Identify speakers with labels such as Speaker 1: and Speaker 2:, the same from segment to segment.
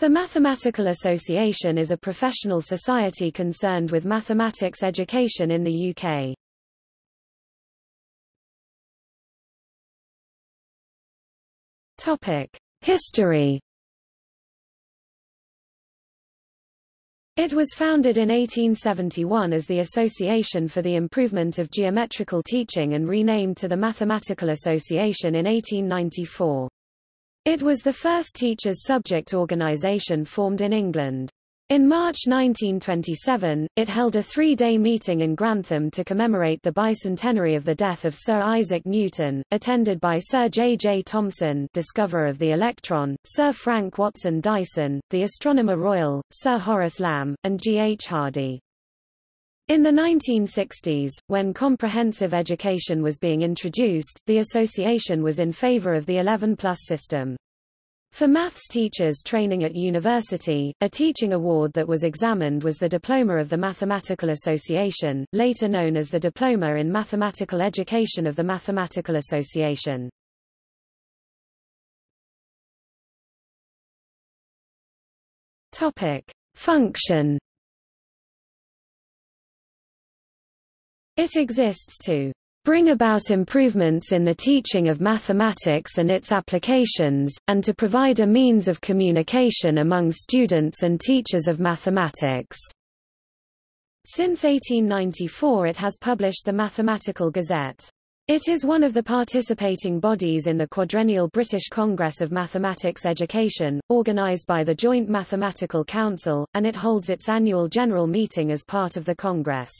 Speaker 1: The Mathematical Association is a professional society concerned with mathematics education in the UK. Topic: History It was founded in 1871 as the Association for the Improvement of Geometrical Teaching and renamed to the Mathematical Association in 1894. It was the first teachers' subject organization formed in England. In March 1927, it held a three-day meeting in Grantham to commemorate the bicentenary of the death of Sir Isaac Newton, attended by Sir J. J. Thomson discoverer of the electron, Sir Frank Watson Dyson, the Astronomer Royal, Sir Horace Lamb, and G. H. Hardy. In the 1960s, when comprehensive education was being introduced, the association was in favor of the 11-plus system. For maths teachers training at university, a teaching award that was examined was the Diploma of the Mathematical Association, later known as the Diploma in Mathematical Education of the Mathematical Association. Topic: Function It exists to bring about improvements in the teaching of mathematics and its applications, and to provide a means of communication among students and teachers of mathematics. Since 1894 it has published the Mathematical Gazette. It is one of the participating bodies in the quadrennial British Congress of Mathematics Education, organised by the Joint Mathematical Council, and it holds its annual general meeting as part of the Congress.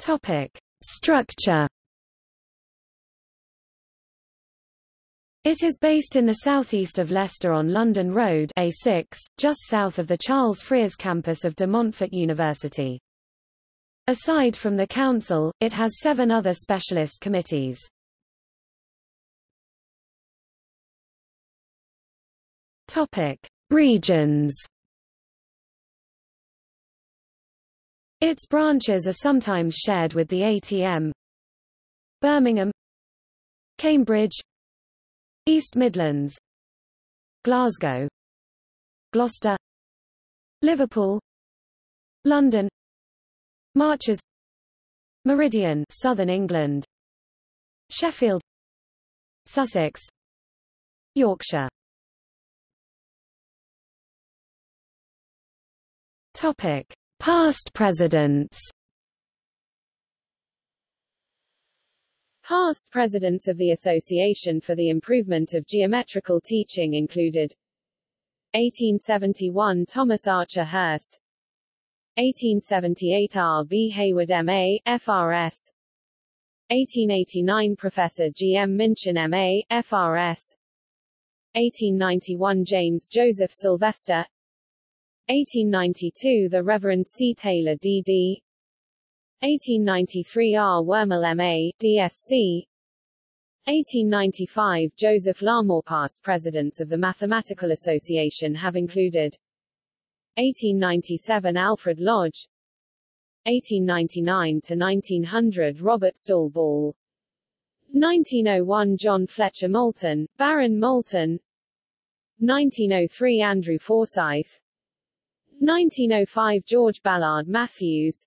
Speaker 1: Topic: Structure. It is based in the southeast of Leicester on London Road A6, just south of the Charles Frears campus of De Montfort University. Aside from the council, it has seven other specialist committees. Topic: Regions. Its branches are sometimes shared with the ATM. Birmingham Cambridge East Midlands Glasgow Gloucester Liverpool London Marches Meridian Southern England Sheffield Sussex Yorkshire Topic Past presidents
Speaker 2: Past presidents of the Association for the Improvement of Geometrical Teaching included 1871 Thomas Archer Hirst 1878 R. B. Hayward M.A., FRS 1889 Professor G. M. Minchin M.A., FRS 1891 James Joseph Sylvester 1892 The Reverend C. Taylor D.D. 1893 R. Wormell M.A., D.Sc. 1895 Joseph Larmor Past presidents of the Mathematical Association have included 1897 Alfred Lodge 1899 to 1900 Robert Stawell Ball 1901 John Fletcher Moulton, Baron Moulton 1903 Andrew Forsyth 1905 George Ballard Matthews.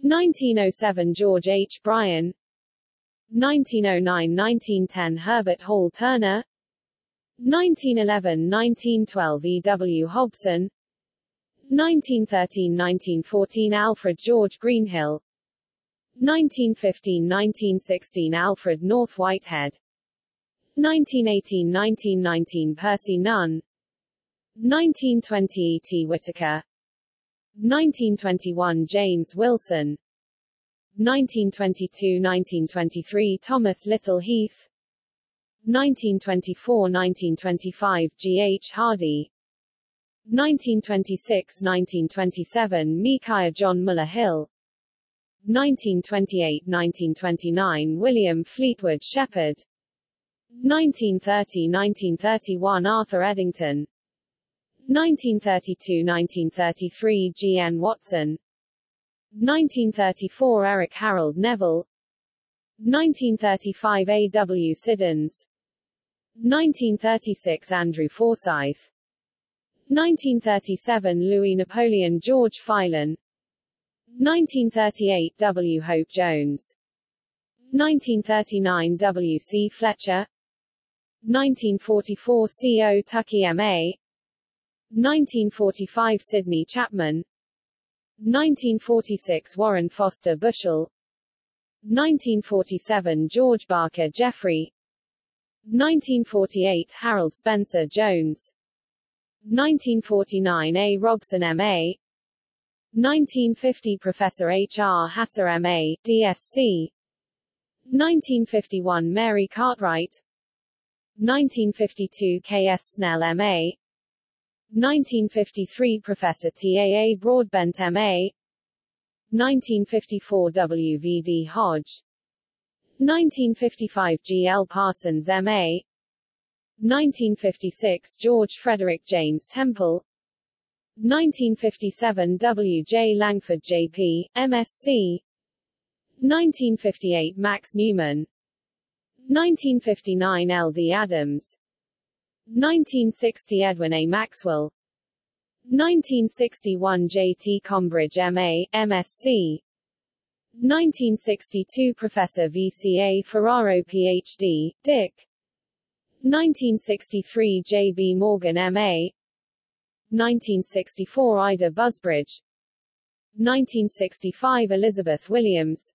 Speaker 2: 1907 George H. Bryan. 1909–1910 Herbert Hall Turner. 1911–1912 E. W. Hobson. 1913–1914 Alfred George Greenhill. 1915–1916 Alfred North Whitehead. 1918–1919 Percy Nunn 1920 E. T. Whittaker 1921 James Wilson 1922–1923 Thomas Little Heath 1924–1925 G. H. Hardy 1926–1927 Micaiah John Muller Hill 1928–1929 William Fleetwood Sheppard 1930–1931 Arthur Eddington 1932–1933 G. N. Watson 1934 Eric Harold Neville 1935 A. W. Siddons 1936 Andrew Forsyth 1937 Louis Napoleon George Filon 1938 W. Hope Jones 1939 W. C. Fletcher 1944 C. O. Tuckey M.A. 1945 Sidney Chapman 1946 Warren Foster Bushell 1947 George Barker Jeffrey 1948 Harold Spencer Jones 1949 A. Robson M.A. 1950 Professor H. R. Hasser M.A., DSc 1951 Mary Cartwright 1952 K. S. Snell M.A. 1953 Professor T. A. A. Broadbent M.A. 1954 W. V. D. Hodge 1955 G. L. Parsons M.A. 1956 George Frederick James Temple 1957 W. J. Langford J.P., MSc 1958 Max Newman 1959 L. D. Adams 1960 Edwin A. Maxwell 1961 J. T. Combridge M.A., MSc 1962 Professor V. C. A. Ferraro Ph.D., Dick 1963 J. B. Morgan M.A. 1964 Ida Busbridge 1965 Elizabeth Williams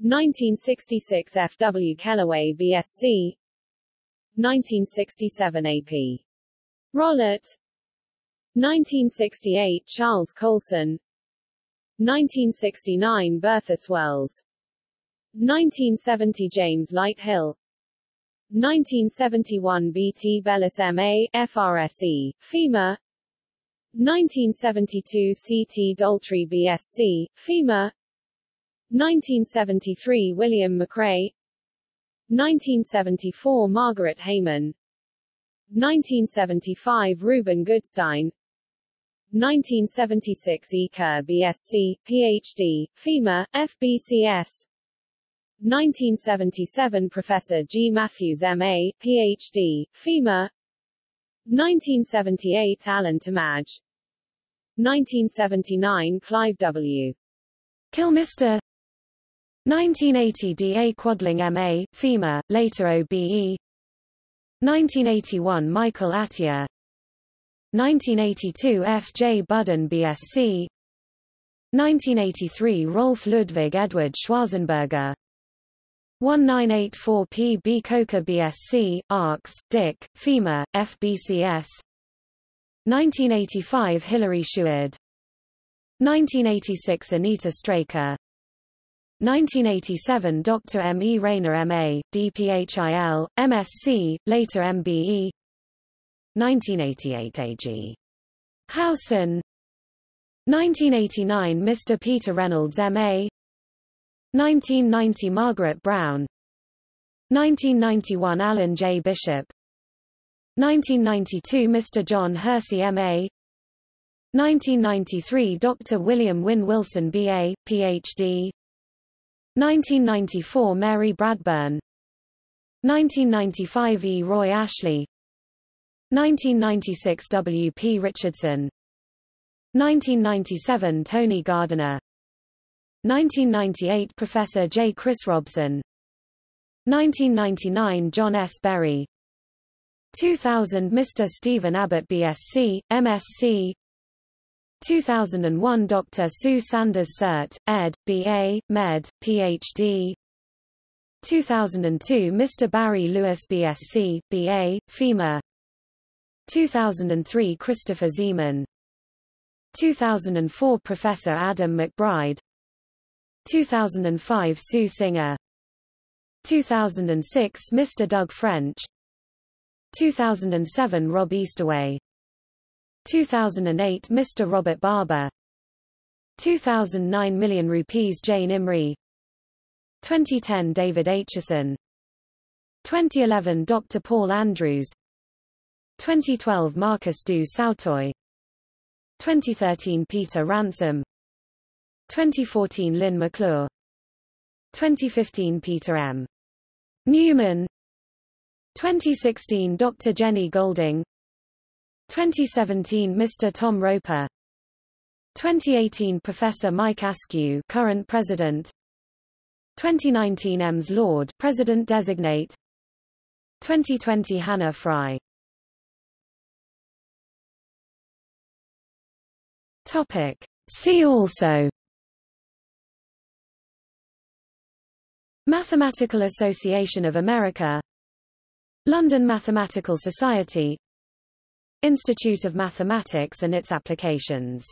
Speaker 2: 1966 F. W. Kellaway BSc 1967 A.P. Rollett 1968 Charles Colson 1969 Bertha Swirles 1970 James Lighthill 1971 B.T. Bellis M.A., FRSE, FEMA 1972 C.T. Daltrey B.Sc., FEMA 1973 William McCrea 1974 Margaret Hayman 1975 Reuben Goodstein 1976 E. Kerr BSc, PhD, FEMA, FBCS 1977 Professor G. Matthews MA, PhD, FEMA 1978 Alan Tammadge 1979 Clive W.
Speaker 1: Kilmister 1980 D. A. Quadling M.A., FEMA, later OBE 1981 Michael Atiyah 1982 F. J. Budden BSc 1983 Rolf Ludwig Edward Schwarzenberger 1984 P. B. Coker BSc, ARCS, Dick, FEMA, FBCS 1985 Hilary Shuard 1986 Anita Straker 1987 Dr. M. E. Rayner M.A., DPHIL, MSc, later MBE 1988 A.G. Howson 1989 Mr. Peter Reynolds M.A. 1990 Margaret Brown 1991 Alan J. Bishop 1992 Mr. John Hersee M.A. 1993 Dr. William Wynne Wilson B.A., Ph.D. 1994 Mary Bradburn 1995 E. Roy Ashley 1996 W. P. Richardson 1997 Tony Gardiner 1998 Professor J. Chris Robson 1999 John S. Berry 2000 Mr. Stephen Abbott BSc, MSc 2001 Dr. Sue Sanders Cert, ed., B.A., Med., Ph.D. 2002 Mr. Barry Lewis BSc, B.A., FEMA 2003 Christopher Zeeman 2004 Professor Adam McBride 2005 Sue Singer 2006 Mr. Doug French 2007 Rob Eastaway 2008 Mr. Robert Barber 2009 Million Rupees Jane Imrie 2010 David Acheson 2011 Dr. Paul Andrews 2012 Marcus du Sautoy 2013 Peter Ransom 2014 Lynn McClure 2015 Peter M. Newman 2016 Dr. Jenny Golding 2017 Mr. Tom Roper. 2018 Professor Mike Askew current president. 2019 Ems Lord president designate. 2020 Hannah Fry. Topic. See also. Mathematical Association of America. London Mathematical Society Institute of Mathematics and its applications